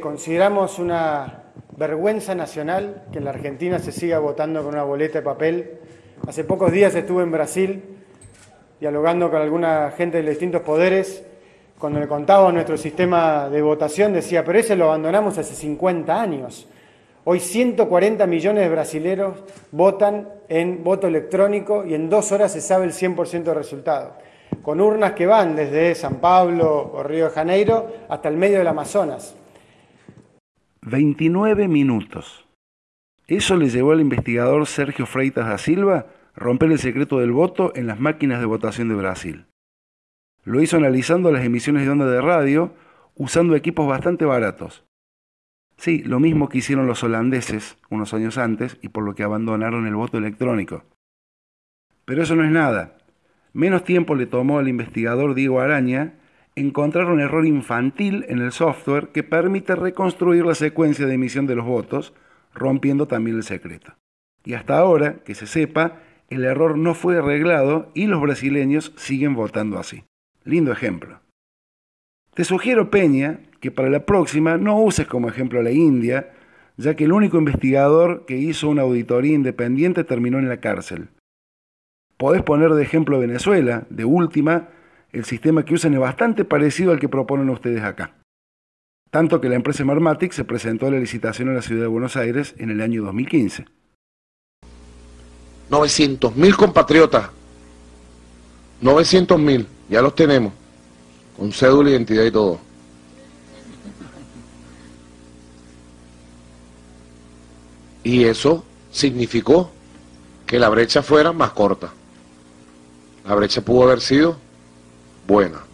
Consideramos una vergüenza nacional que en la Argentina se siga votando con una boleta de papel. Hace pocos días estuve en Brasil dialogando con alguna gente de distintos poderes. Cuando le contaba nuestro sistema de votación decía, pero ese lo abandonamos hace 50 años. Hoy 140 millones de brasileros votan en voto electrónico y en dos horas se sabe el 100% del resultado. Con urnas que van desde San Pablo o Río de Janeiro hasta el medio del Amazonas. 29 minutos. Eso le llevó al investigador Sergio Freitas da Silva romper el secreto del voto en las máquinas de votación de Brasil. Lo hizo analizando las emisiones de onda de radio usando equipos bastante baratos. Sí, lo mismo que hicieron los holandeses unos años antes y por lo que abandonaron el voto electrónico. Pero eso no es nada. Menos tiempo le tomó al investigador Diego Araña encontrar un error infantil en el software que permite reconstruir la secuencia de emisión de los votos, rompiendo también el secreto. Y hasta ahora, que se sepa, el error no fue arreglado y los brasileños siguen votando así. Lindo ejemplo. Te sugiero, Peña, que para la próxima no uses como ejemplo a la India, ya que el único investigador que hizo una auditoría independiente terminó en la cárcel. Podés poner de ejemplo Venezuela, de última, el sistema que usan es bastante parecido al que proponen ustedes acá. Tanto que la empresa Marmatic se presentó a la licitación en la ciudad de Buenos Aires en el año 2015. 900 mil compatriotas, 900 mil, ya los tenemos, con cédula, identidad y todo. Y eso significó que la brecha fuera más corta. La brecha pudo haber sido buena.